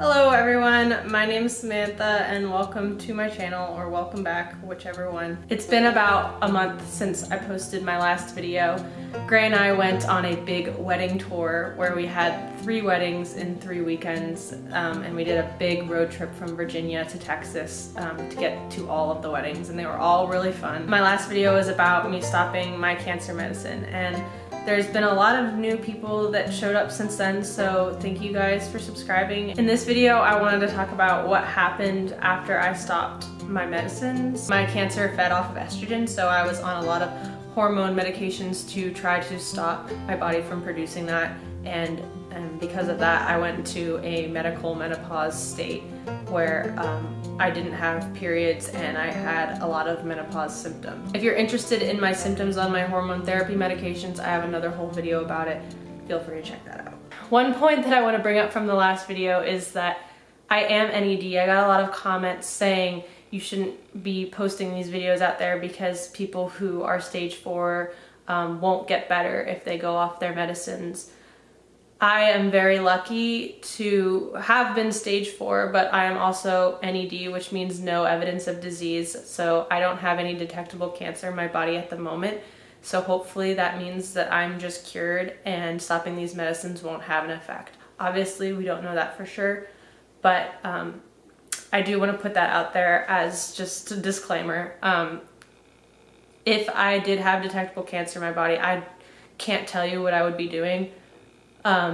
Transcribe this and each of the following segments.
Hello everyone, my name is Samantha and welcome to my channel or welcome back, whichever one. It's been about a month since I posted my last video. Gray and I went on a big wedding tour where we had three weddings in three weekends um, and we did a big road trip from Virginia to Texas um, to get to all of the weddings and they were all really fun. My last video was about me stopping my cancer medicine and there's been a lot of new people that showed up since then, so thank you guys for subscribing. In this video, I wanted to talk about what happened after I stopped my medicines. My cancer fed off of estrogen, so I was on a lot of hormone medications to try to stop my body from producing that and, and because of that I went into a medical menopause state where um, I didn't have periods and I had a lot of menopause symptoms. If you're interested in my symptoms on my hormone therapy medications, I have another whole video about it. Feel free to check that out. One point that I want to bring up from the last video is that I am NED. I got a lot of comments saying you shouldn't be posting these videos out there because people who are stage four um, won't get better if they go off their medicines. I am very lucky to have been stage four, but I am also NED, which means no evidence of disease. So I don't have any detectable cancer in my body at the moment. So hopefully that means that I'm just cured and stopping these medicines won't have an effect. Obviously, we don't know that for sure, but um, I do want to put that out there as just a disclaimer. Um, if I did have detectable cancer in my body, I can't tell you what I would be doing because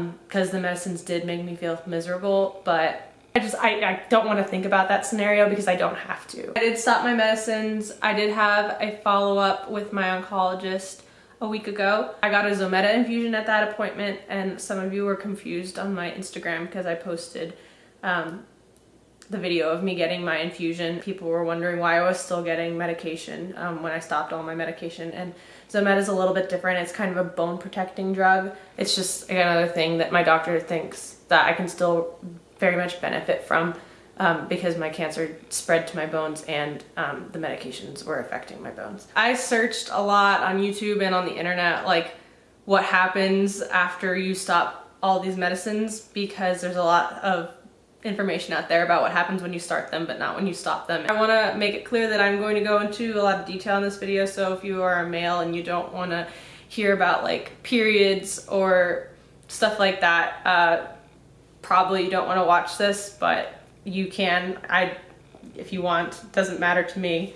um, the medicines did make me feel miserable, but I just, I, I don't want to think about that scenario because I don't have to. I did stop my medicines. I did have a follow-up with my oncologist a week ago. I got a Zometa infusion at that appointment and some of you were confused on my Instagram because I posted um, the video of me getting my infusion. People were wondering why I was still getting medication um, when I stopped all my medication and Zometa is a little bit different. It's kind of a bone protecting drug. It's just another thing that my doctor thinks that I can still very much benefit from um, because my cancer spread to my bones and um, the medications were affecting my bones. I searched a lot on YouTube and on the internet like what happens after you stop all these medicines because there's a lot of information out there about what happens when you start them but not when you stop them. I want to make it clear that I'm going to go into a lot of detail in this video so if you are a male and you don't want to hear about like periods or stuff like that uh, probably you don't want to watch this but you can I if you want doesn't matter to me.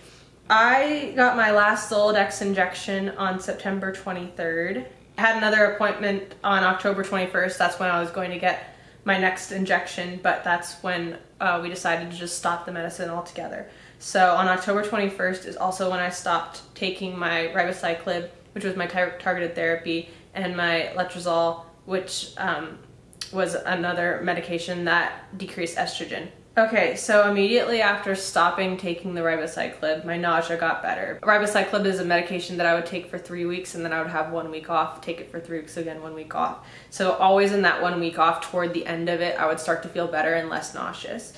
I got my last Zoladex injection on September 23rd. I had another appointment on October 21st. That's when I was going to get my next injection, but that's when uh, we decided to just stop the medicine altogether. So on October 21st is also when I stopped taking my ribociclib, which was my tar targeted therapy, and my letrozole, which um, was another medication that decreased estrogen. Okay, so immediately after stopping taking the ribociclib, my nausea got better. Ribociclib is a medication that I would take for three weeks and then I would have one week off, take it for three weeks again, one week off. So always in that one week off, toward the end of it, I would start to feel better and less nauseous.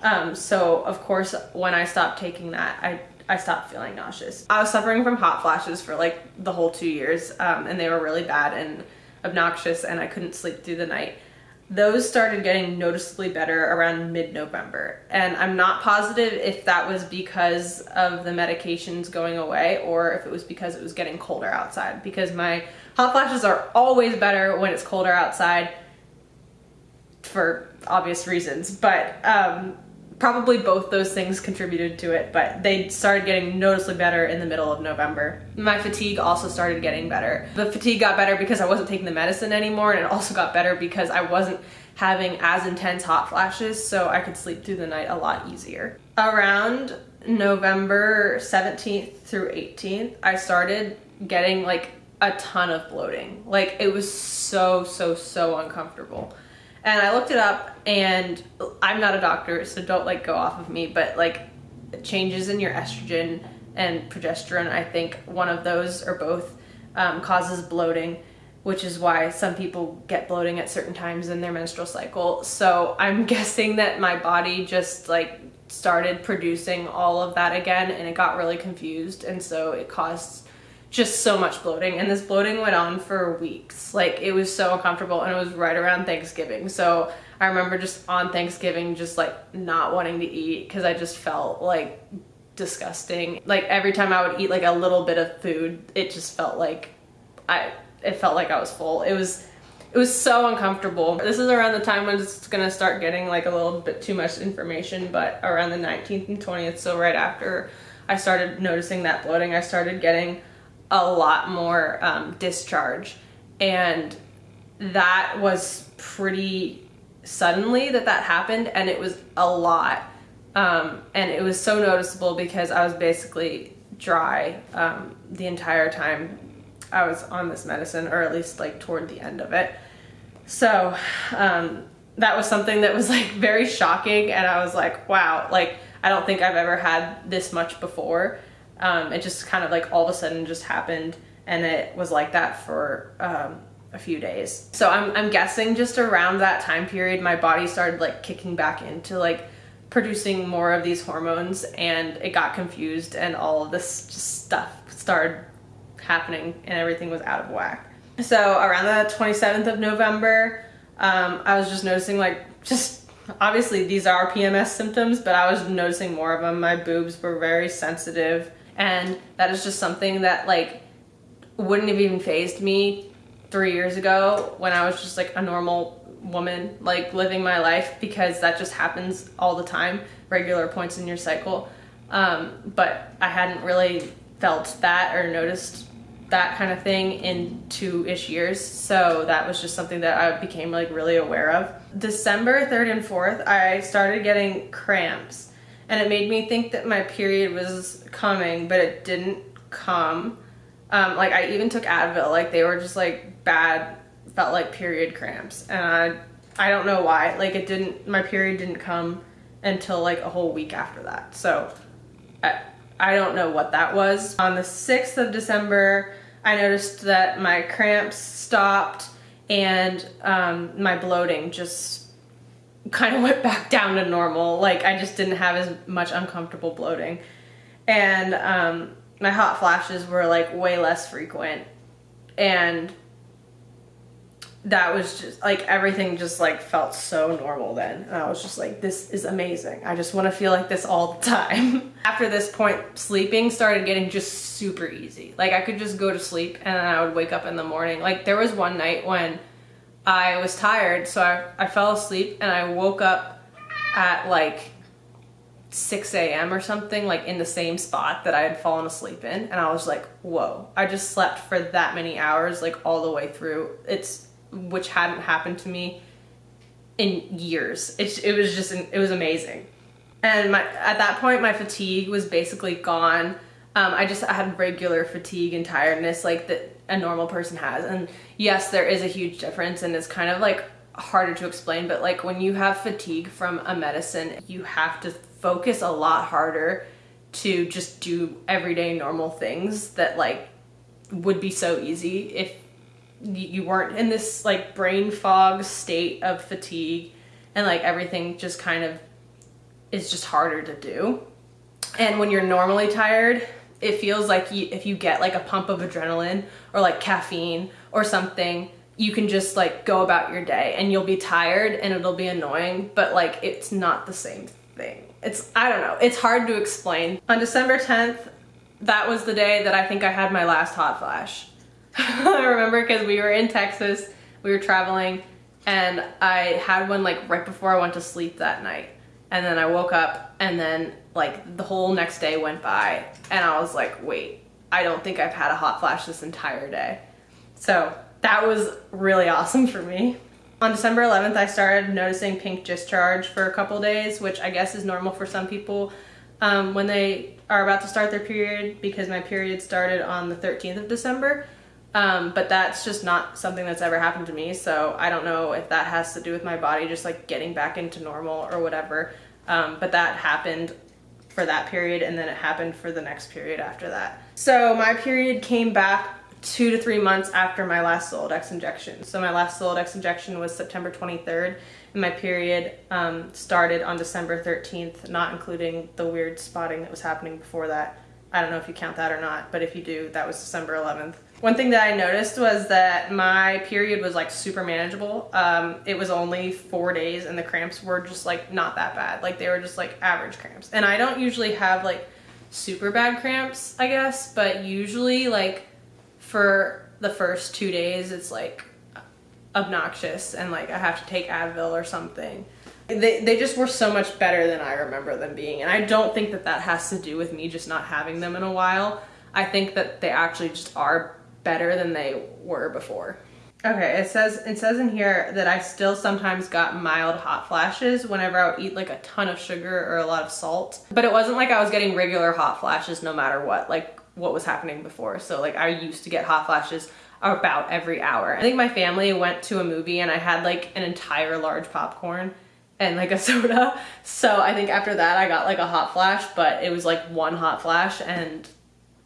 Um, so of course, when I stopped taking that, I I stopped feeling nauseous. I was suffering from hot flashes for like the whole two years um, and they were really bad and obnoxious and I couldn't sleep through the night those started getting noticeably better around mid-November. And I'm not positive if that was because of the medications going away or if it was because it was getting colder outside because my hot flashes are always better when it's colder outside for obvious reasons. But um, probably both those things contributed to it, but they started getting noticeably better in the middle of November. My fatigue also started getting better. The fatigue got better because I wasn't taking the medicine anymore, and it also got better because I wasn't having as intense hot flashes, so I could sleep through the night a lot easier. Around November 17th through 18th, I started getting like a ton of bloating. Like it was so, so, so uncomfortable. And I looked it up and I'm not a doctor, so don't like go off of me, but like changes in your estrogen and progesterone, I think one of those or both um, causes bloating, which is why some people get bloating at certain times in their menstrual cycle. So I'm guessing that my body just like started producing all of that again and it got really confused. And so it caused just so much bloating and this bloating went on for weeks. Like it was so uncomfortable and it was right around thanksgiving. So i remember just on thanksgiving just like not wanting to eat because i just felt like disgusting. Like every time i would eat like a little bit of food it just felt like i it felt like i was full. It was it was so uncomfortable. This is around the time when it's gonna start getting like a little bit too much information, but around the 19th and 20th, so right after I started noticing that bloating, I started getting a lot more um, discharge. And that was pretty suddenly that that happened and it was a lot. Um, and it was so noticeable because I was basically dry um, the entire time I was on this medicine, or at least like toward the end of it. So um, that was something that was like very shocking, and I was like, wow, like I don't think I've ever had this much before. Um, it just kind of like all of a sudden just happened and it was like that for um, a few days. So I'm, I'm guessing just around that time period, my body started like kicking back into like producing more of these hormones and it got confused and all of this stuff started happening and everything was out of whack. So around the 27th of November, um, I was just noticing like just obviously these are PMS symptoms, but I was noticing more of them. My boobs were very sensitive and that is just something that like wouldn't have even fazed me three years ago when I was just like a normal woman like living my life because that just happens all the time regular points in your cycle. Um, but I hadn't really felt that or noticed that kind of thing in two-ish years. So that was just something that I became like really aware of. December 3rd and 4th I started getting cramps and it made me think that my period was coming, but it didn't come. Um, like I even took Advil, like they were just like bad, felt like period cramps, and I, I don't know why. Like it didn't, my period didn't come until like a whole week after that. So I, I don't know what that was. On the 6th of December, I noticed that my cramps stopped and um, my bloating just kind of went back down to normal. Like I just didn't have as much uncomfortable bloating. And um, my hot flashes were like way less frequent. And that was just like everything just like felt so normal then. And I was just like, this is amazing. I just want to feel like this all the time. After this point, sleeping started getting just super easy. Like I could just go to sleep and then I would wake up in the morning. Like there was one night when I was tired, so I, I fell asleep and I woke up at like 6 a.m. or something, like in the same spot that I had fallen asleep in. And I was like, whoa, I just slept for that many hours, like all the way through. It's, which hadn't happened to me in years. It, it was just, it was amazing. And my, at that point, my fatigue was basically gone. Um, I just I had regular fatigue and tiredness like that a normal person has. And yes, there is a huge difference and it's kind of like harder to explain, but like when you have fatigue from a medicine, you have to focus a lot harder to just do everyday normal things that like would be so easy if you weren't in this like brain fog state of fatigue and like everything just kind of is just harder to do. And when you're normally tired, it feels like you, if you get like a pump of adrenaline or like caffeine or something, you can just like go about your day and you'll be tired and it'll be annoying, but like it's not the same thing. It's, I don't know, it's hard to explain. On December 10th, that was the day that I think I had my last hot flash. I remember because we were in Texas, we were traveling, and I had one like right before I went to sleep that night. And then I woke up and then like the whole next day went by and I was like, wait, I don't think I've had a hot flash this entire day. So that was really awesome for me. On December 11th, I started noticing pink discharge for a couple days, which I guess is normal for some people um, when they are about to start their period because my period started on the 13th of December. Um, but that's just not something that's ever happened to me. So I don't know if that has to do with my body just like getting back into normal or whatever. Um, but that happened for that period and then it happened for the next period after that. So my period came back two to three months after my last Zoladex injection. So my last Zoladex injection was September 23rd and my period um, started on December 13th, not including the weird spotting that was happening before that. I don't know if you count that or not, but if you do, that was December 11th. One thing that I noticed was that my period was like super manageable. Um, it was only four days and the cramps were just like not that bad. Like they were just like average cramps. And I don't usually have like super bad cramps, I guess, but usually like for the first two days, it's like obnoxious and like I have to take Advil or something. They, they just were so much better than I remember them being. And I don't think that that has to do with me just not having them in a while. I think that they actually just are better than they were before. Okay, it says it says in here that I still sometimes got mild hot flashes whenever I would eat like a ton of sugar or a lot of salt. But it wasn't like I was getting regular hot flashes no matter what, like what was happening before. So like I used to get hot flashes about every hour. I think my family went to a movie and I had like an entire large popcorn and like a soda. So I think after that I got like a hot flash, but it was like one hot flash and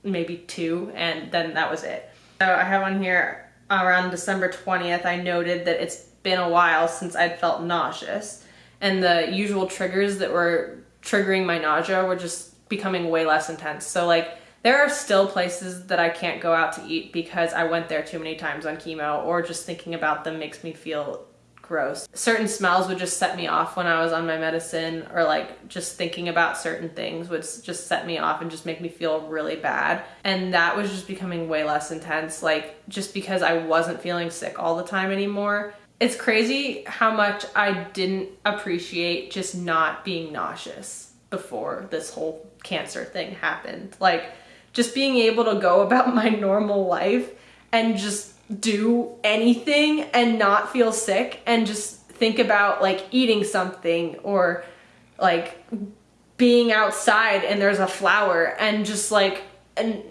maybe two and then that was it. So I have on here around December 20th, I noted that it's been a while since I'd felt nauseous and the usual triggers that were triggering my nausea were just becoming way less intense. So like there are still places that I can't go out to eat because I went there too many times on chemo or just thinking about them makes me feel gross. Certain smells would just set me off when I was on my medicine or like just thinking about certain things would just set me off and just make me feel really bad. And that was just becoming way less intense like just because I wasn't feeling sick all the time anymore. It's crazy how much I didn't appreciate just not being nauseous before this whole cancer thing happened. Like just being able to go about my normal life and just do anything and not feel sick and just think about like eating something or like being outside and there's a flower and just like and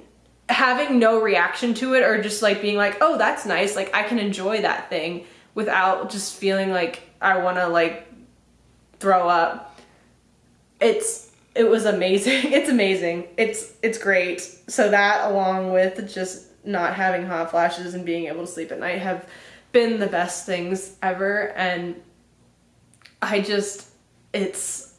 having no reaction to it or just like being like oh that's nice like I can enjoy that thing without just feeling like I want to like throw up it's it was amazing. It's amazing. It's it's great. So that along with just not having hot flashes and being able to sleep at night have been the best things ever and I just it's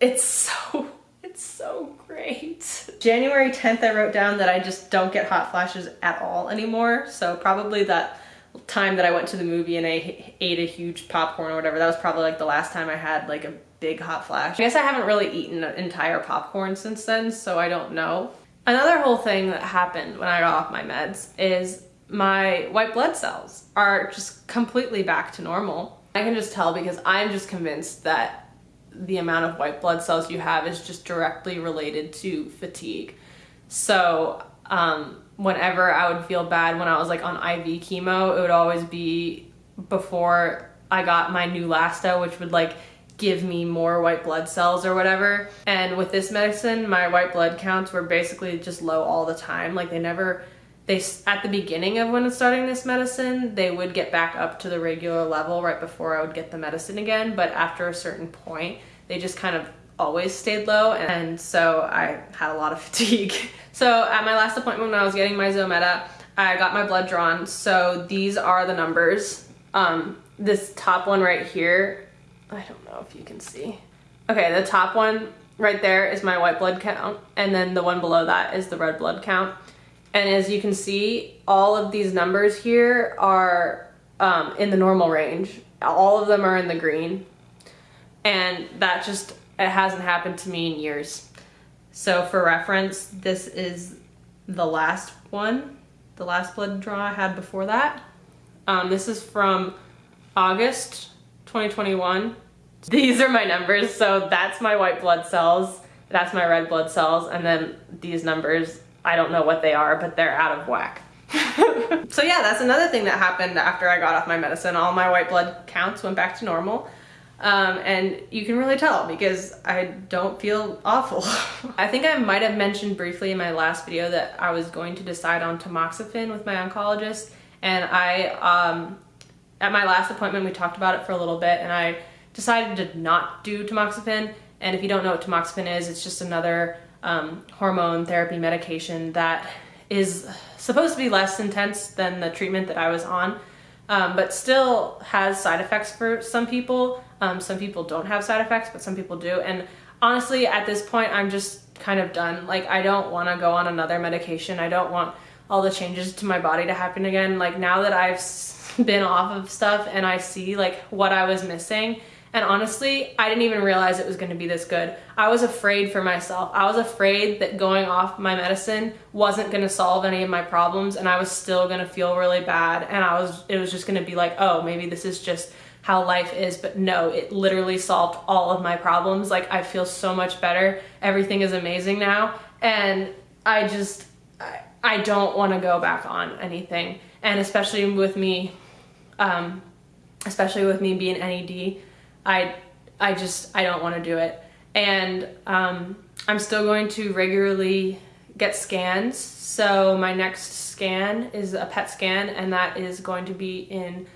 it's so it's so great. January 10th I wrote down that I just don't get hot flashes at all anymore. So probably that time that I went to the movie and I ate a huge popcorn or whatever, that was probably like the last time I had like a big hot flash. I guess I haven't really eaten an entire popcorn since then, so I don't know. Another whole thing that happened when I got off my meds is my white blood cells are just completely back to normal. I can just tell because I'm just convinced that the amount of white blood cells you have is just directly related to fatigue. So um, whenever I would feel bad when I was like on IV chemo, it would always be before I got my Neulasta, which would like give me more white blood cells or whatever. And with this medicine, my white blood counts were basically just low all the time. Like they never, they at the beginning of when starting this medicine, they would get back up to the regular level right before I would get the medicine again. But after a certain point, they just kind of always stayed low. And so I had a lot of fatigue. so at my last appointment when I was getting my Zometa, I got my blood drawn. So these are the numbers. Um, this top one right here I don't know if you can see. Okay, the top one right there is my white blood count, and then the one below that is the red blood count. And as you can see, all of these numbers here are um, in the normal range. All of them are in the green. And that just, it hasn't happened to me in years. So for reference, this is the last one, the last blood draw I had before that. Um, this is from August 2021. These are my numbers, so that's my white blood cells, that's my red blood cells, and then these numbers, I don't know what they are, but they're out of whack. so yeah, that's another thing that happened after I got off my medicine. All my white blood counts went back to normal. Um, and you can really tell because I don't feel awful. I think I might have mentioned briefly in my last video that I was going to decide on tamoxifen with my oncologist and I um, at my last appointment, we talked about it for a little bit and I decided to not do tamoxifen. And if you don't know what tamoxifen is, it's just another um, hormone therapy medication that is supposed to be less intense than the treatment that I was on, um, but still has side effects for some people. Um, some people don't have side effects, but some people do. And honestly, at this point, I'm just kind of done. Like I don't want to go on another medication. I don't want all the changes to my body to happen again. Like now that I've been off of stuff and I see like what I was missing, and honestly, I didn't even realize it was going to be this good. I was afraid for myself. I was afraid that going off my medicine wasn't going to solve any of my problems and I was still going to feel really bad and I was it was just going to be like, "Oh, maybe this is just how life is." But no, it literally solved all of my problems. Like I feel so much better. Everything is amazing now and I just I, I don't want to go back on anything. And especially with me um especially with me being NED, I, I just, I don't want to do it. And um, I'm still going to regularly get scans. So my next scan is a PET scan and that is going to be in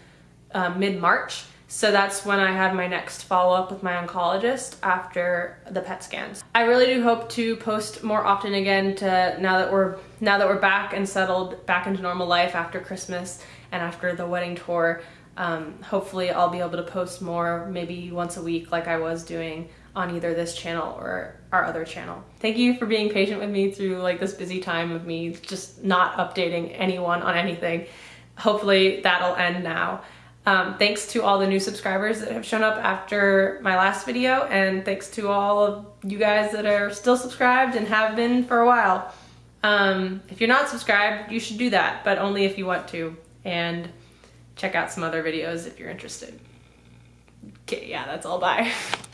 uh, mid-March. So that's when I have my next follow-up with my oncologist after the PET scans. I really do hope to post more often again to now that we're now that we're back and settled back into normal life after Christmas and after the wedding tour. Um, hopefully I'll be able to post more maybe once a week like I was doing on either this channel or our other channel. Thank you for being patient with me through like this busy time of me just not updating anyone on anything. Hopefully that'll end now. Um, thanks to all the new subscribers that have shown up after my last video and thanks to all of you guys that are still subscribed and have been for a while. Um, if you're not subscribed, you should do that, but only if you want to. And check out some other videos if you're interested. Okay, yeah, that's all. Bye.